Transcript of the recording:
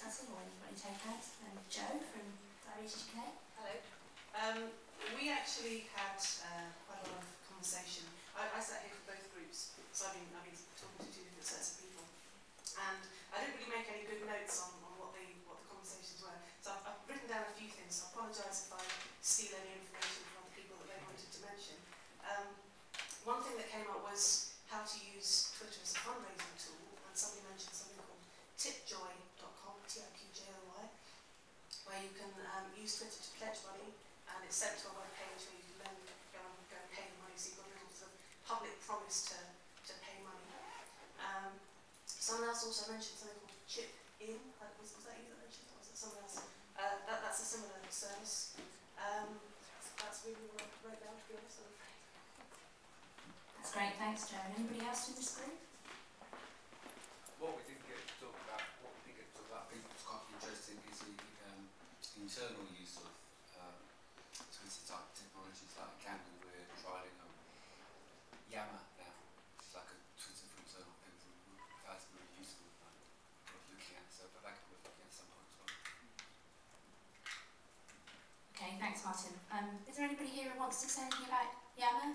discussing or any, any takeouts? And Joe from Diabetes UK. Hello. Um, we actually had uh, quite a lot of conversation. I, I sat here for both groups, so I've been, I've been talking to two different sets of people. And I didn't really make any good notes on, on what, the, what the conversations were. So I've, I've written down a few things, so I apologise if I steal any information from other people that they wanted to mention. Um, one thing that came up was how to use Twitter as a fundraising tool, and somebody mentioned something called tipjoy.com, T-I-P-J-O-Y, where you use Twitter to pledge money, and it's sent to a web page where you can then go and, go and pay the money, so you've got a little sort of public promise to, to pay money. Um, someone else also mentioned something called Chip In, was, was that you that mentioned, was it someone else? Uh, that, that's a similar service. Um, that's really what I down, to be honest, That's great, thanks Joe. And anybody else in this group? What we didn't get to talk about, what we did get to talk about, I think was quite interesting, is the um, internal use of um, type technologies like. We're trialing um, Yammer now, which is like a Twitter for internal things, and it really useful. Like, worth looking at, so but that could be looking at as well. Okay, thanks Martin. Um, is there anybody here who wants to say anything about Yammer?